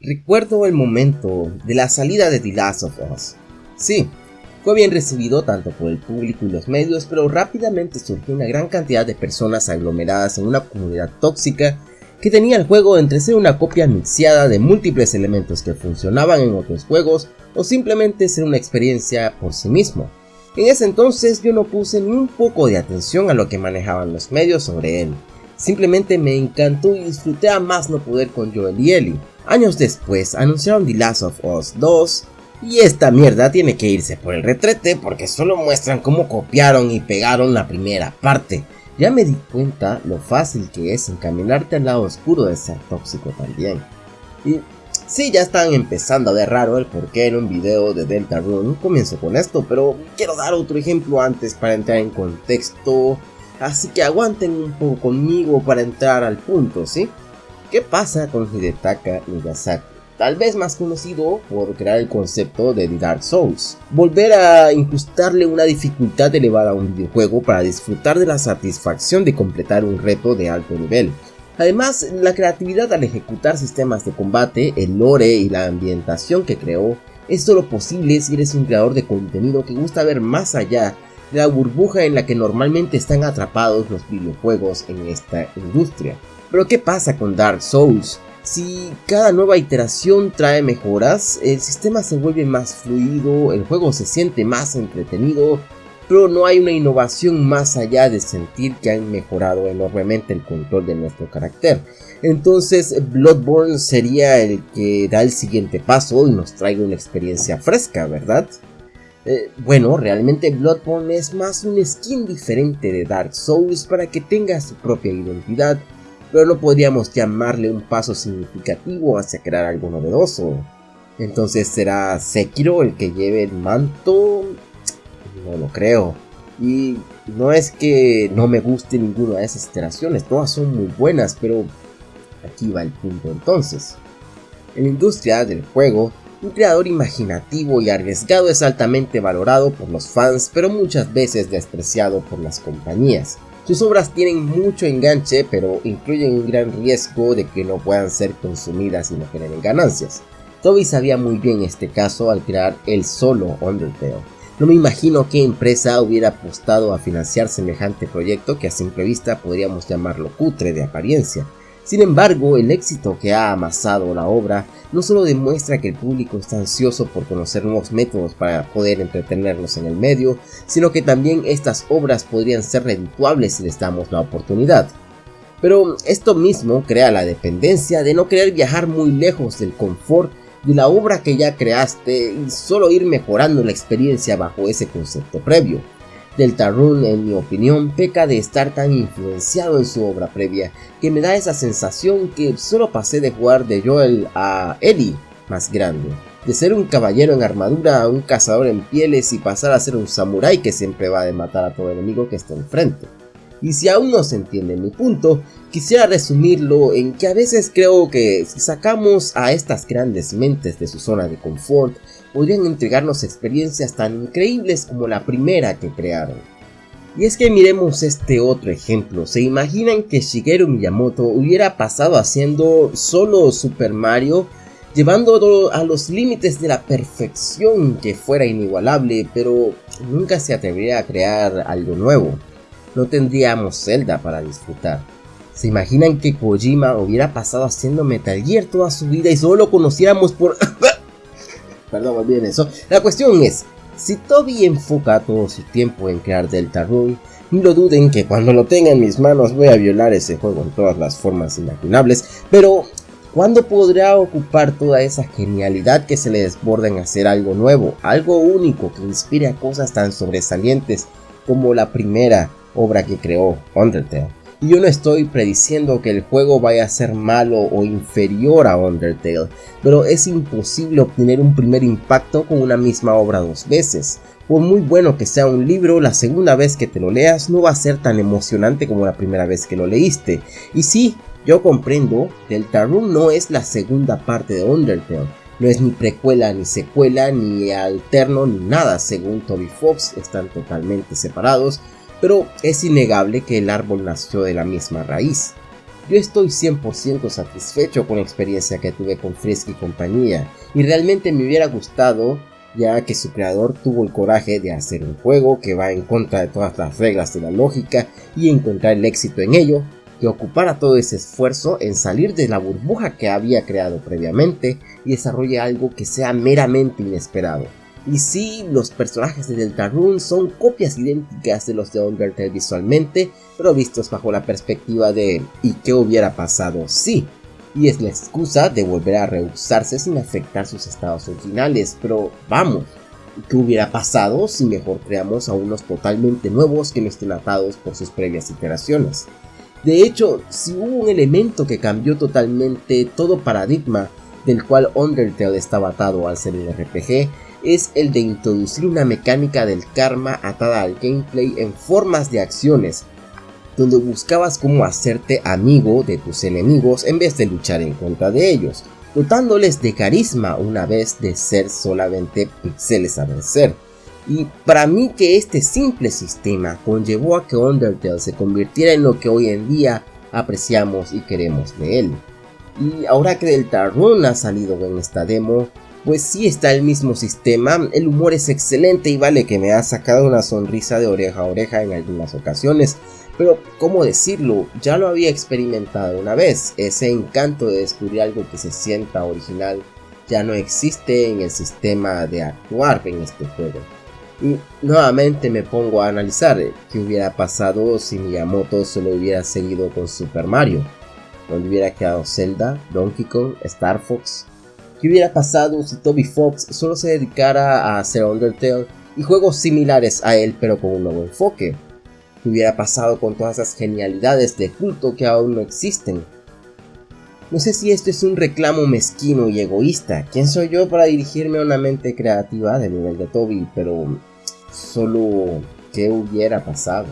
Recuerdo el momento de la salida de The Last of Us. Sí, fue bien recibido tanto por el público y los medios, pero rápidamente surgió una gran cantidad de personas aglomeradas en una comunidad tóxica que tenía el juego entre ser una copia mixeada de múltiples elementos que funcionaban en otros juegos o simplemente ser una experiencia por sí mismo. En ese entonces yo no puse ni un poco de atención a lo que manejaban los medios sobre él. Simplemente me encantó y disfruté a más no poder con Joel y Ellie. Años después anunciaron The Last of Us 2 y esta mierda tiene que irse por el retrete porque solo muestran cómo copiaron y pegaron la primera parte. Ya me di cuenta lo fácil que es encaminarte al lado oscuro de ser tóxico también. Y sí, ya están empezando a ver raro el porqué en un video de Delta Rune. Comienzo con esto, pero quiero dar otro ejemplo antes para entrar en contexto. Así que aguanten un poco conmigo para entrar al punto, ¿sí? ¿Qué pasa con Hidetaka Miyazaki? Tal vez más conocido por crear el concepto de The Dark Souls. Volver a incrustarle una dificultad elevada a un videojuego para disfrutar de la satisfacción de completar un reto de alto nivel. Además, la creatividad al ejecutar sistemas de combate, el lore y la ambientación que creó es solo posible si eres un creador de contenido que gusta ver más allá de la burbuja en la que normalmente están atrapados los videojuegos en esta industria. Pero ¿qué pasa con Dark Souls? Si cada nueva iteración trae mejoras, el sistema se vuelve más fluido, el juego se siente más entretenido, pero no hay una innovación más allá de sentir que han mejorado enormemente el control de nuestro carácter. Entonces Bloodborne sería el que da el siguiente paso y nos traiga una experiencia fresca, ¿verdad? Eh, bueno, realmente Bloodborne es más un skin diferente de Dark Souls para que tenga su propia identidad pero no podríamos llamarle un paso significativo hacia crear algo novedoso. Entonces será Sekiro el que lleve el manto. No lo creo. Y no es que no me guste ninguna de esas iteraciones, todas son muy buenas, pero aquí va el punto entonces. En la industria del juego, un creador imaginativo y arriesgado es altamente valorado por los fans, pero muchas veces despreciado por las compañías. Sus obras tienen mucho enganche, pero incluyen un gran riesgo de que no puedan ser consumidas y no generen ganancias. Toby sabía muy bien este caso al crear el solo Undertale. No me imagino qué empresa hubiera apostado a financiar semejante proyecto que a simple vista podríamos llamarlo cutre de apariencia, sin embargo, el éxito que ha amasado la obra no solo demuestra que el público está ansioso por conocer nuevos métodos para poder entretenernos en el medio, sino que también estas obras podrían ser redituables si les damos la oportunidad. Pero esto mismo crea la dependencia de no querer viajar muy lejos del confort de la obra que ya creaste y solo ir mejorando la experiencia bajo ese concepto previo. Deltarune, en mi opinión, peca de estar tan influenciado en su obra previa que me da esa sensación que solo pasé de jugar de Joel a Ellie más grande. De ser un caballero en armadura a un cazador en pieles y pasar a ser un samurái que siempre va a matar a todo enemigo que está enfrente. Y si aún no se entiende mi punto, quisiera resumirlo en que a veces creo que si sacamos a estas grandes mentes de su zona de confort, podrían entregarnos experiencias tan increíbles como la primera que crearon. Y es que miremos este otro ejemplo, ¿se imaginan que Shigeru Miyamoto hubiera pasado haciendo solo Super Mario, llevándolo a los límites de la perfección que fuera inigualable, pero nunca se atrevería a crear algo nuevo? No tendríamos Zelda para disfrutar. ¿Se imaginan que Kojima hubiera pasado haciendo Metal Gear toda su vida y solo lo conociéramos por... Perdón, olviden eso. La cuestión es, si Toby enfoca todo su tiempo en crear Deltarune, no lo duden que cuando lo tenga en mis manos voy a violar ese juego en todas las formas imaginables, pero ¿cuándo podrá ocupar toda esa genialidad que se le desborda en hacer algo nuevo, algo único que inspire a cosas tan sobresalientes como la primera obra que creó Undertale? Y yo no estoy prediciendo que el juego vaya a ser malo o inferior a Undertale, pero es imposible obtener un primer impacto con una misma obra dos veces. Por muy bueno que sea un libro, la segunda vez que te lo leas no va a ser tan emocionante como la primera vez que lo leíste. Y sí, yo comprendo, Deltarune no es la segunda parte de Undertale. No es ni precuela, ni secuela, ni alterno, ni nada. Según Toby Fox, están totalmente separados pero es innegable que el árbol nació de la misma raíz. Yo estoy 100% satisfecho con la experiencia que tuve con Frisk y compañía, y realmente me hubiera gustado ya que su creador tuvo el coraje de hacer un juego que va en contra de todas las reglas de la lógica y encontrar el éxito en ello, que ocupara todo ese esfuerzo en salir de la burbuja que había creado previamente y desarrolle algo que sea meramente inesperado. Y sí, los personajes de Deltarune son copias idénticas de los de Undertale visualmente, pero vistos bajo la perspectiva de ¿y qué hubiera pasado si? Y es la excusa de volver a reusarse sin afectar sus estados originales, pero vamos, ¿qué hubiera pasado si mejor creamos a unos totalmente nuevos que no estén atados por sus previas iteraciones? De hecho, si hubo un elemento que cambió totalmente todo paradigma del cual Undertale estaba atado al ser un RPG, es el de introducir una mecánica del karma atada al gameplay en formas de acciones, donde buscabas cómo hacerte amigo de tus enemigos en vez de luchar en contra de ellos, dotándoles de carisma una vez de ser solamente pixeles a vencer. Y para mí que este simple sistema conllevó a que Undertale se convirtiera en lo que hoy en día apreciamos y queremos de él. Y ahora que Deltarune ha salido en esta demo, pues sí está el mismo sistema, el humor es excelente y vale que me ha sacado una sonrisa de oreja a oreja en algunas ocasiones, pero cómo decirlo, ya lo había experimentado una vez, ese encanto de descubrir algo que se sienta original ya no existe en el sistema de actuar en este juego. Y nuevamente me pongo a analizar qué hubiera pasado si Miyamoto solo hubiera seguido con Super Mario, donde hubiera quedado Zelda, Donkey Kong, Star Fox, ¿Qué hubiera pasado si Toby Fox solo se dedicara a hacer Undertale y juegos similares a él pero con un nuevo enfoque? ¿Qué hubiera pasado con todas esas genialidades de culto que aún no existen? No sé si esto es un reclamo mezquino y egoísta. ¿Quién soy yo para dirigirme a una mente creativa del nivel de Toby? Pero solo, ¿qué hubiera pasado?